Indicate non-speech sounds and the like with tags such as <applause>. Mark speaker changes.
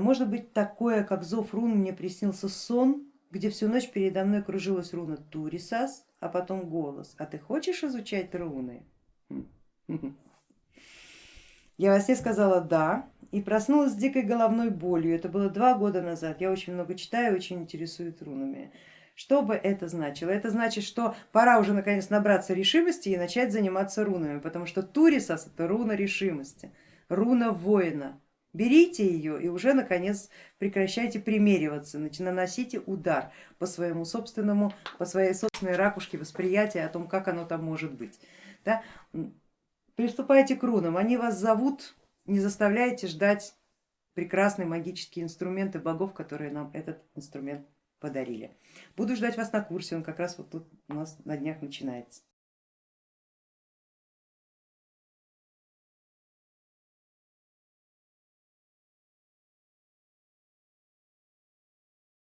Speaker 1: Может быть такое, как зов рун, мне приснился сон, где всю ночь передо мной кружилась руна Турисас, а потом голос. А ты хочешь изучать руны? <laughs> Я во сне сказала да и проснулась с дикой головной болью. Это было два года назад. Я очень много читаю, очень интересуюсь рунами. Что бы это значило? Это значит, что пора уже наконец набраться решимости и начать заниматься рунами, потому что Турисас это руна решимости, руна воина. Берите ее и уже наконец прекращайте примериваться, наносите удар по своему собственному, по своей собственной ракушке восприятия о том, как оно там может быть. Да? Приступайте к рунам, они вас зовут, не заставляйте ждать прекрасные магические инструменты богов, которые нам этот инструмент подарили. Буду ждать вас на курсе, он как раз вот тут у нас на днях начинается.